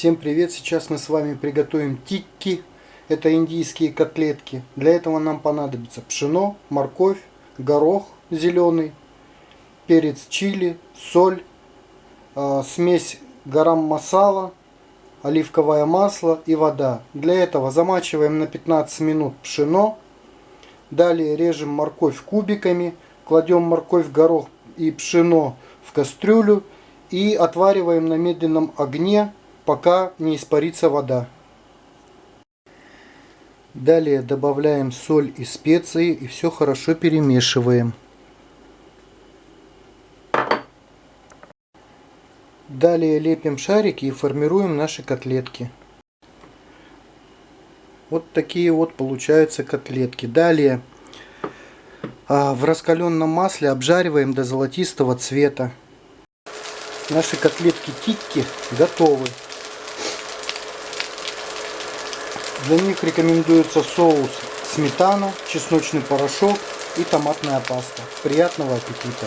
Всем привет! Сейчас мы с вами приготовим тикки. Это индийские котлетки. Для этого нам понадобится пшено, морковь, горох зеленый, перец чили, соль, э, смесь гарам масала, оливковое масло и вода. Для этого замачиваем на 15 минут пшено. Далее режем морковь кубиками, кладем морковь, горох и пшено в кастрюлю и отвариваем на медленном огне пока не испарится вода. Далее добавляем соль и специи и все хорошо перемешиваем. Далее лепим шарики и формируем наши котлетки. Вот такие вот получаются котлетки. Далее а, в раскаленном масле обжариваем до золотистого цвета. Наши котлетки тикки готовы. Для них рекомендуется соус сметана, чесночный порошок и томатная паста. Приятного аппетита!